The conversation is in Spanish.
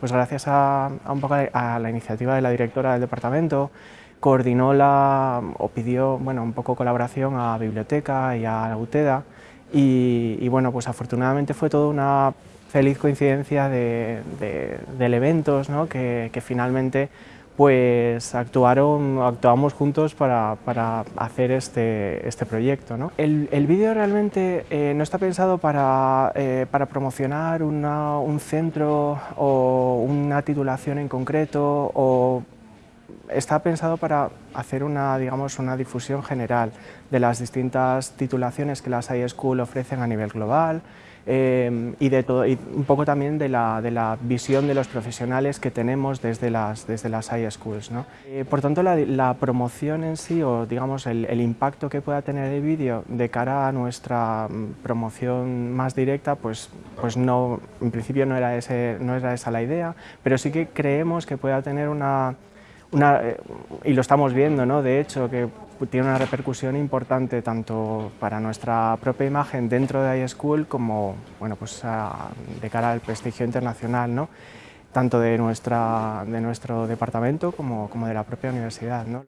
pues gracias a, un poco a la iniciativa de la directora del departamento, coordinó la, o pidió bueno, un poco colaboración a Biblioteca y a la UTEDA y, bueno, pues afortunadamente fue toda una feliz coincidencia de, elementos ¿no? que, que finalmente pues actuaron, actuamos juntos para, para hacer este, este proyecto. ¿no? El, el vídeo realmente eh, no está pensado para, eh, para promocionar una, un centro o una titulación en concreto, está pensado para hacer una, digamos, una difusión general de las distintas titulaciones que las iSchool ofrecen a nivel global, Em, y, de todo, y un poco también de la, de la, visión de los profesionales que tenemos desde las, desde las iSchools. ¿no? Eh, por tanto, la, la, promoción en sí, o digamos el, el impacto que pueda tener el vídeo de cara a nuestra mm, promoción más directa, pues, pues no, en principio no era, ese, no era esa la idea, pero sí que creemos que pueda tener una, una eh, y lo estamos viendo, ¿no? de hecho, que tiene una repercusión importante tanto para nuestra propia imagen dentro de iSchool como bueno, pues de cara al prestigio internacional, ¿no? tanto de, nuestra, de nuestro departamento como, como de la propia universidad. ¿no?